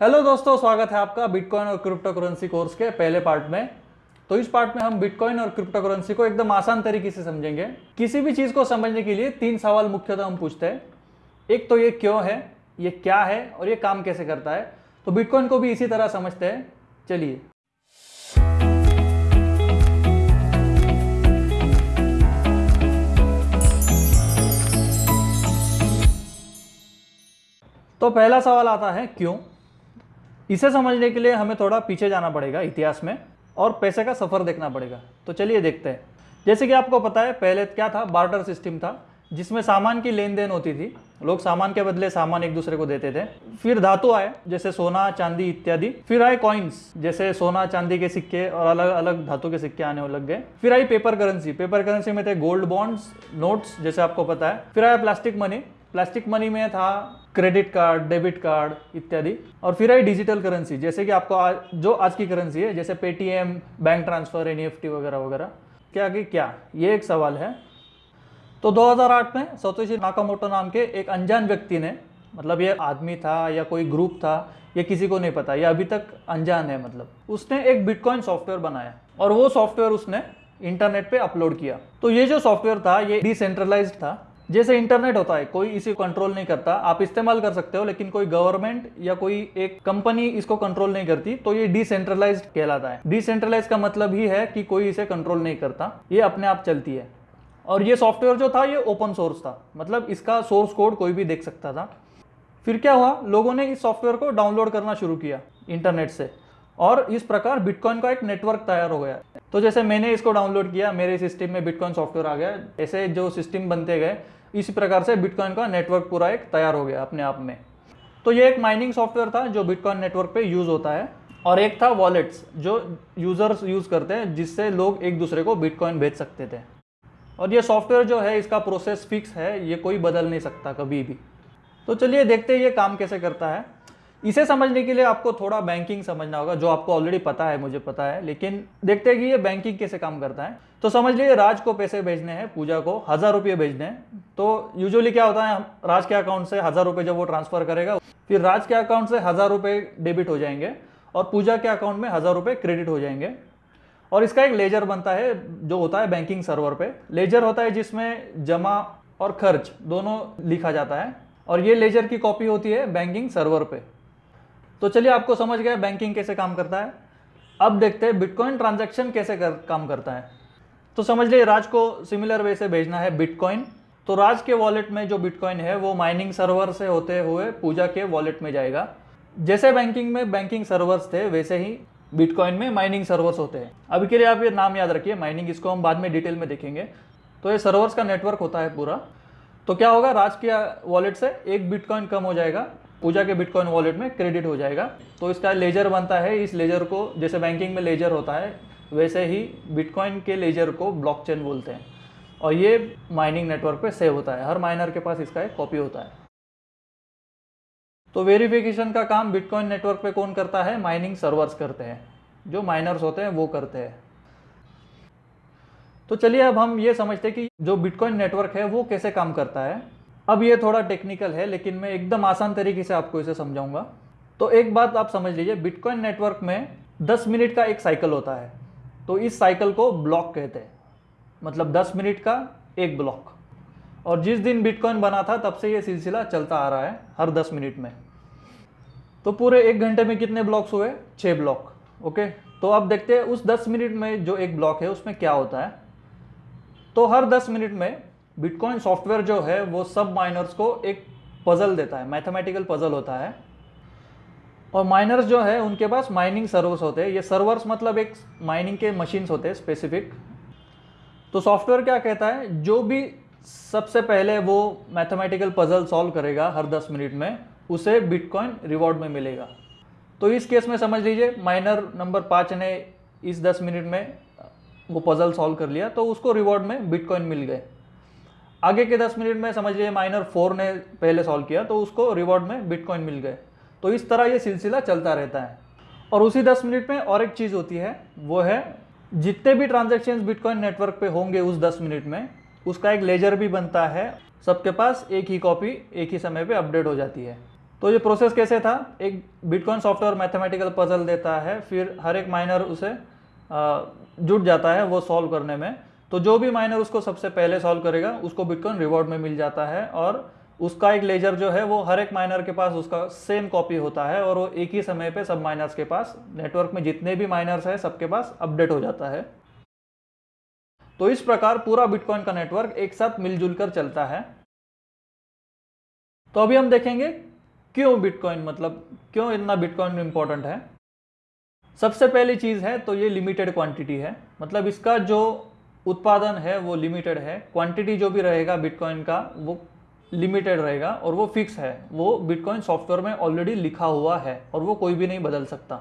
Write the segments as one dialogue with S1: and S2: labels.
S1: Hello दोस्तों, स्वागत है आपका बिटकॉइन और क्रिप्टो करेंसी कोर्स के पहले पार्ट में। तो इस पार्ट में हम बिटकॉइन और क्रिप्टो करेंसी को एकदम आसान तरीके से समझेंगे। किसी भी चीज़ को समझने के लिए तीन सवाल मुख्यतः हम पूछते हैं। एक तो ये क्यों है, ये क्या है और ये काम कैसे करता है? तो बिटकॉइन को भी इसी तरह समझते हैं। चलिए। तो पहला सवाल आता है, क्यों? इसे समझने के लिए हमें थोड़ा पीछे जाना पड़ेगा इतिहास में और पैसे का सफ़र देखना पड़ेगा। तो चलिए देखते हैं। जैसे कि आपको पता है, पहले क्या था? बार्टर सिस्टम था, जिसमें सामान की लेन देन होती थी। लोग सामान के बदले सामान एक दूसरे को देते थे। फिर धातु आए, जैसे सोना, चांदी इत्यादि। फिर आए कॉइन्स जैसे सोना, चांदी के सिक्के और अलग अलग धातु के सिक्के आने लग गए। फिर आई पेपर करेंसी पेपर करेंसी में थे गोल्ड बॉन्ड्स नोट्स जैसे आपको पता है। फिर आया प्लास्टिक मनी प्लास्टिक मनी में था, क्रेडिट कार्ड, डेबिट कार्ड इत्यादि। और फिर आई डिजिटल करेंसी, जैसे कि आपको आज जो आज की करेंसी है, जैसे पेटीएम बैंक ट्रांसफ़र एन वगैरह वगैरह। क्या, कि क्या? ये एक सवाल है। तो 2008 में सतोशी नाकामोटो नाम के एक अनजान व्यक्ति ने मतलब ये आदमी था या कोई ग्रुप था, ये किसी को नहीं पता, ये अभी तक अनजान है मतलब। उसने एक बिटकॉइन सॉफ्टवेयर बनाया और वो सॉफ्टवेयर उसने इंटरनेट पे अपलोड किया। तो ये जो सॉफ्टवेयर था, ये डिसेंट्रलाइज था। जैसे इंटरनेट होता है, कोई इसे कंट्रोल नहीं करता। आप इस्तेमाल कर सकते हो, लेकिन कोई गवर्नमेंट या कोई एक कंपनी इसको कंट्रोल नहीं करती तो ये डिसेंट्रलाइज कहलाता है। डिसेंट्रलाइज का मतलब ही है कि कोई इसे कंट्रोल नहीं करता। ये अपने आप चलती है। और ये सॉफ्टवेयर जो था, ये ओपन सोर्स था। मतलब इसका सोर्स कोड कोई भी देख सकता था। फिर क्या हुआ? लोगों ने इस सॉफ्टवेयर को डाउनलोड करना शुरू किया इंटरनेट से। और इस प्रकार बिटकॉइन का एक नेटवर्क तैयार हो गया। तो जैसे मैंने इसको डाउनलोड किया, मेरे सिस्टम में बिटकॉइन सॉफ्टवेयर आ गया। ऐसे जो सिस्टम बनते गए, इसी प्रकार से बिटकॉइन का नेटवर्क पूरा एक तैयार हो गया अपने आप में। तो ये एक माइनिंग सॉफ्टवेयर था जो बिटकॉइन नेटवर्क पे यूज़ होता है। और एक था वॉलेट्स जो यूज़र्स यूज़ करते हैं, जिससे लोग एक दूसरे को बिटकॉइन भेज सकते थे। और ये सॉफ्टवेयर जो है, इसका प्रोसेस फिक्स है, ये कोई बदल नहीं सकता कभी भी। तो चलिए देखते हैं ये काम कैसे करता है। इसे समझने के लिए आपको थोड़ा बैंकिंग समझना होगा, जो आपको ऑलरेडी पता है, मुझे पता है, लेकिन देखते हैं कि ये बैंकिंग कैसे काम करता है। तो समझ लीजिए, राज को पैसे भेजने हैं, पूजा को हज़ार रुपये भेजने हैं। तो यूजुअली क्या होता है, राज के अकाउंट से हज़ार रुपये जब वो ट्रांसफ़र करेगा, फिर राज के अकाउंट से हज़ार रुपये डेबिट हो जाएँगे और पूजा के अकाउंट में हज़ार रुपये क्रेडिट हो जाएँगे। और इसका एक लेजर बनता है, जो होता है बैंकिंग सर्वर पे। लेजर होता है जिसमें जमा और खर्च दोनों लिखा जाता है। और ये लेजर की कॉपी होती है बैंकिंग सर्वर पे। तो चलिए आपको समझ गया बैंकिंग कैसे काम करता है। अब देखते हैं बिटकॉइन ट्रांजैक्शन कैसे कर, काम करता है। तो समझ लीजिए राज को सिमिलर वे से भेजना है बिटकॉइन तो राज के वॉलेट में जो बिटकॉइन है वो माइनिंग सर्वर से होते हुए पूजा के वॉलेट में जाएगा। जैसे बैंकिंग में बैंकिंग सर्वर्स थे वैसे ही बिटकॉइन में माइनिंग सर्वर्स होते हैं। अभी के लिए आप ये नाम याद रखिए माइनिंग इसको हम बाद में डिटेल में देखेंगे। तो ये सर्वर्स का नेटवर्क होता है पूरा। तो क्या होगा राज के वॉलेट से एक बिटकॉइन कम हो जाएगा। पूजा के बिटकॉइन वॉलेट में क्रेडिट हो जाएगा। तो इसका लेजर बनता है, इस लेजर को, जैसे बैंकिंग में लेजर होता है, वैसे ही बिटकॉइन के लेजर को ब्लॉकचेन बोलते हैं। और ये माइनिंग नेटवर्क पे सेव होता है। हर माइनर के पास इसका एक कॉपी होता है। तो वेरिफिकेशन का काम बिटकॉइन नेटवर्क पे कौन करता है? माइनिंग सर्वर्स करते हैं। जो माइनर्स होते हैं, वो करते हैं। तो चलिए अब हम ये समझते हैं कि जो बिटकॉइन नेटवर्क है, वो कैसे काम करता है। अब ये थोड़ा टेक्निकल है, लेकिन मैं एकदम आसान तरीके से आपको इसे समझाऊँगा। तो एक बात आप समझ लीजिए बिटकॉइन नेटवर्क में 10 मिनट का एक साइकिल होता है। तो इस साइकिल को ब्लॉक कहते हैं। मतलब 10 मिनट का एक ब्लॉक और जिस दिन बिटकॉइन बना था, तब से ये सिलसिला चलता आ रहा है, हर 10 मिनट में। तो पूरे एक घंटे में कितने ब्लॉक्स हुए? छः ब्लॉक ओके तो अब देखते हैं, उस 10 मिनट में जो एक ब्लॉक है, उसमें क्या होता है? तो हर 10 मिनट में बिटकॉइन सॉफ्टवेयर जो है, वो सब माइनर्स को एक पजल देता है मैथमेटिकल पजल होता है। और माइनर्स जो है, उनके पास माइनिंग सर्वर्स होते हैं। ये सर्वर्स मतलब एक माइनिंग के मशीन्स होते हैं स्पेसिफिक तो सॉफ्टवेयर क्या कहता है? जो भी सबसे पहले वो मैथमेटिकल पजल सॉल्व करेगा हर 10 मिनट में, उसे बिटकॉइन रिवॉर्ड में मिलेगा। तो इस केस में समझ लीजिए माइनर नंबर पाँच ने इस 10 मिनट में वो पजल सॉल्व कर लिया तो उसको रिवॉर्ड में बिटकॉइन मिल गए। आगे के 10 मिनट में समझ लीजिए माइनर फोर ने पहले सॉल्व किया तो उसको रिवॉर्ड में बिटकॉइन मिल गए। तो इस तरह ये सिलसिला चलता रहता है। और उसी 10 मिनट में और एक चीज़ होती है, वो है जितने भी ट्रांजेक्शन बिटकॉइन नेटवर्क पे होंगे उस 10 मिनट में, उसका एक लेजर भी बनता है। सबके पास एक ही कॉपी एक ही समय पे अपडेट हो जाती है। तो ये प्रोसेस कैसे था? एक बिटकॉइन सॉफ्टवेयर मैथमेटिकल पजल देता है, फिर हर एक माइनर उसे जुट जाता है वो सॉल्व करने में। तो जो भी माइनर उसको सबसे पहले सॉल्व करेगा, उसको बिटकॉइन रिवॉर्ड में मिल जाता है और उसका एक लेजर जो है वो हर एक माइनर के पास उसका सेम कॉपी होता है और वो एक ही समय पे सब माइनर्स के पास नेटवर्क में जितने भी माइनर्स हैं सबके पास अपडेट हो जाता है। तो इस प्रकार पूरा बिटकॉइन का नेटवर्क एक साथ मिलजुल कर चलता है। तो अभी हम देखेंगे क्यों बिटकॉइन मतलब क्यों इतना बिटकॉइन इंपॉर्टेंट है। सबसे पहली चीज़ है तो ये लिमिटेड क्वांटिटी है मतलब इसका जो उत्पादन है, वो लिमिटेड है। क्वांटिटी जो भी रहेगा बिटकॉइन का, वो लिमिटेड रहेगा और वो फिक्स है। वो बिटकॉइन सॉफ्टवेयर में ऑलरेडी लिखा हुआ है और वो कोई भी नहीं बदल सकता।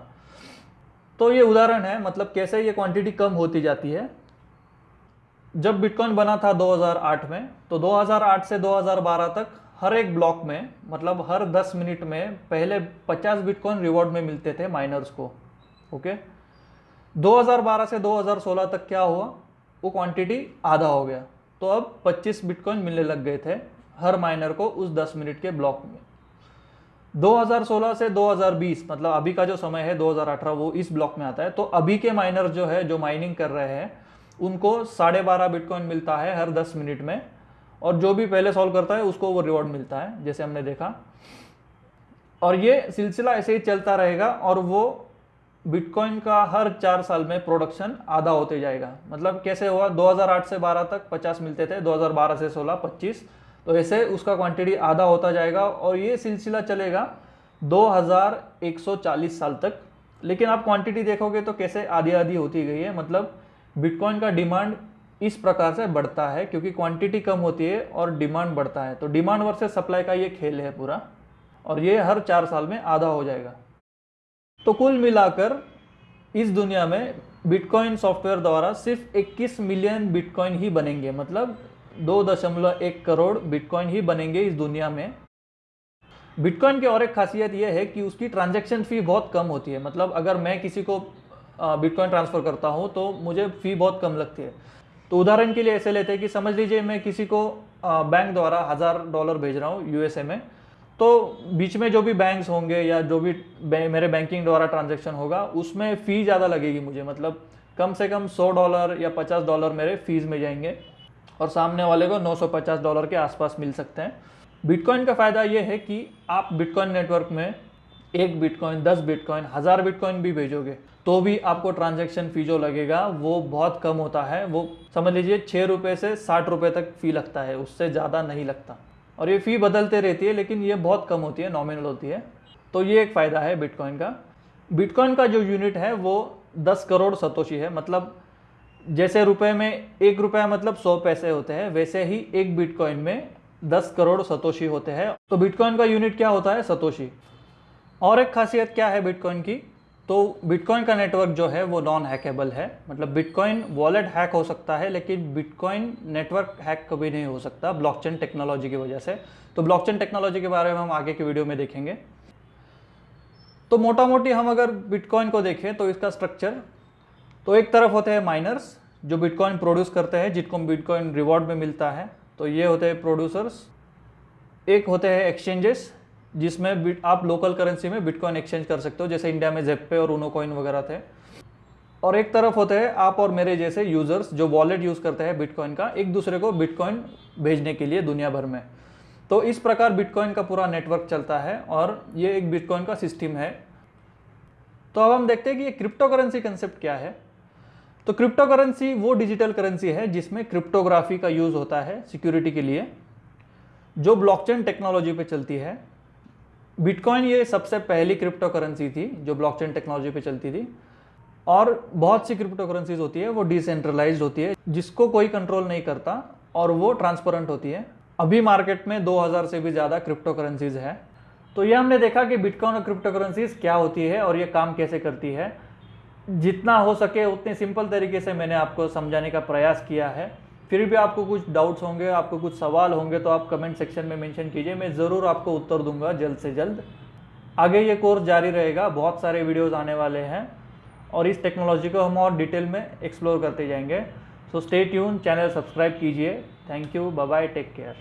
S1: तो ये उदाहरण है मतलब कैसे ये क्वांटिटी कम होती जाती है? जब बिटकॉइन बना था 2008 में तो 2008 से 2012 तक हर एक ब्लॉक में मतलब हर 10 मिनट में पहले 50 बिटकॉइन रिवॉर्ड में मिलते थे माइनर्स को ओके 2012 से 2016 तक क्या हुआ? वो क्वांटिटी आधा हो गया। तो अब 25 बिटकॉइन मिलने लग गए थे हर माइनर को उस 10 मिनट के ब्लॉक में। 2016 से 2020 मतलब अभी का जो समय है 2018 वो इस ब्लॉक में आता है। तो अभी के माइनर जो है, जो माइनिंग कर रहे हैं, उनको साढ़े बारह बिटकॉइन मिलता है हर 10 मिनट में। और जो भी पहले सॉल्व करता है, उसको वो रिवॉर्ड मिलता है, जैसे हमने देखा। और ये सिलसिला ऐसे ही चलता रहेगा और वो बिटकॉइन का हर चार साल में प्रोडक्शन आधा होते जाएगा। मतलब कैसे हुआ? 2008 से 12 तक 50 मिलते थे 2012 से 16 25 तो ऐसे उसका क्वांटिटी आधा होता जाएगा और ये सिलसिला चलेगा 2140 साल तक। लेकिन आप क्वांटिटी देखोगे तो कैसे आधी आधी होती गई है? मतलब बिटकॉइन का डिमांड इस प्रकार से बढ़ता है क्योंकि क्वांटिटी कम होती है और डिमांड बढ़ता है। तो डिमांड वर्सेस सप्लाई का ये खेल है पूरा और ये हर चार साल में आधा हो जाएगा। तो कुल मिलाकर इस दुनिया में बिटकॉइन सॉफ्टवेयर द्वारा सिर्फ़ 21 मिलियन बिटकॉइन ही बनेंगे मतलब दो दशमलव एक करोड़ बिटकॉइन ही बनेंगे इस दुनिया में। बिटकॉइन की और एक खासियत यह है कि उसकी ट्रांजैक्शन फ़ी बहुत कम होती है मतलब अगर मैं किसी को बिटकॉइन ट्रांसफ़र करता हूँ तो मुझे फ़ी बहुत कम लगती है। तो उदाहरण के लिए ऐसे लेते हैं कि समझ लीजिए मैं किसी को बैंक द्वारा हज़ार डॉलर भेज रहा हूँ यूएसए में तो बीच में जो भी बैंक्स होंगे या जो भी बै, मेरे बैंकिंग द्वारा ट्रांजेक्शन होगा उसमें फ़ी ज़्यादा लगेगी मुझे। मतलब कम से कम 100 डॉलर या 50 डॉलर मेरे फ़ीस में जाएँगे और सामने वाले को 950 डॉलर के आसपास मिल सकते हैं। बिटकॉइन का फ़ायदा ये है कि आप बिटकॉइन नेटवर्क में एक बिटकॉइन दस बिटकॉइन हज़ार बिटकॉइन भी भेजोगे तो भी आपको ट्रांजेक्शन फ़ी जो लगेगा वो बहुत कम होता है। वो समझ लीजिए छः रुपये से साठ रुपये तक फ़ी लगता है उससे ज़्यादा नहीं लगता। और ये फ़ी बदलते रहती है, लेकिन ये बहुत कम होती है नॉमिनल होती है। तो ये एक फ़ायदा है बिटकॉइन का। बिटकॉइन का जो यूनिट है, वो दस करोड़ सतोशी है। मतलब जैसे रुपए में एक रुपया मतलब सौ पैसे होते हैं, वैसे ही एक बिटकॉइन में दस करोड़ सतोशी होते हैं। तो बिटकॉइन का यूनिट क्या होता है? सतोशी। और एक खासियत क्या है बिटकॉइन की? तो बिटकॉइन का नेटवर्क जो है वो नॉन हैकेबल है। मतलब बिटकॉइन वॉलेट हैक हो सकता है, लेकिन बिटकॉइन नेटवर्क हैक कभी नहीं हो सकता ब्लॉकचेन टेक्नोलॉजी की वजह से। तो ब्लॉकचेन टेक्नोलॉजी के बारे में हम आगे की वीडियो में देखेंगे। तो मोटा मोटी हम अगर बिटकॉइन को देखें तो इसका स्ट्रक्चर तो एक तरफ़ होते हैं माइनर्स जो बिटकॉइन प्रोड्यूस करते हैं, जिनको बिटकॉइन रिवॉर्ड में मिलता है। तो ये होते हैं प्रोड्यूसर्स एक होते हैं एक्सचेंजेस जिसमें आप लोकल करेंसी में बिटकॉइन एक्सचेंज कर सकते हो, जैसे इंडिया में जेपे और उनो कॉइन वगैरह थे। और एक तरफ़ होते हैं आप और मेरे जैसे यूज़र्स जो वॉलेट यूज़ करते हैं बिटकॉइन का, एक दूसरे को बिटकॉइन भेजने के लिए दुनिया भर में। तो इस प्रकार बिटकॉइन का पूरा नेटवर्क चलता है और ये एक बिटकॉइन का सिस्टम है। तो अब हम देखते हैं कि ये क्रिप्टो करेंसी कंसेप्ट क्या है। तो क्रिप्टो करेंसी वो डिजिटल करेंसी है जिसमें क्रिप्टोग्राफी का यूज़ होता है सिक्योरिटी के लिए, जो ब्लॉकचेन टेक्नोलॉजी पे चलती है। बिटकॉइन ये सबसे पहली क्रिप्टो करेंसी थी जो ब्लॉकचेन टेक्नोलॉजी पे चलती थी। और बहुत सी क्रिप्टो करेंसीज होती है, वो डिसेंट्रलाइज होती है, जिसको कोई कंट्रोल नहीं करता और वो ट्रांसपेरेंट होती है। अभी मार्केट में 2000 से भी ज़्यादा क्रिप्टो करेंसीज है। तो ये हमने देखा कि बिटकॉइन और क्रिप्टो करेंसीज क्या होती है और ये काम कैसे करती है। जितना हो सके उतने सिंपल तरीके से मैंने आपको समझाने का प्रयास किया है। फिर भी आपको कुछ डाउट्स होंगे, आपको कुछ सवाल होंगे तो आप कमेंट सेक्शन में मेंशन कीजिए। मैं ज़रूर आपको उत्तर दूँगा जल्द से जल्द। आगे ये कोर्स जारी रहेगा, बहुत सारे वीडियोज़ आने वाले हैं और इस टेक्नोलॉजी को हम और डिटेल में एक्सप्लोर करते जाएँगे। So stay tune channel subscribe कीजिए। Thank you bye take care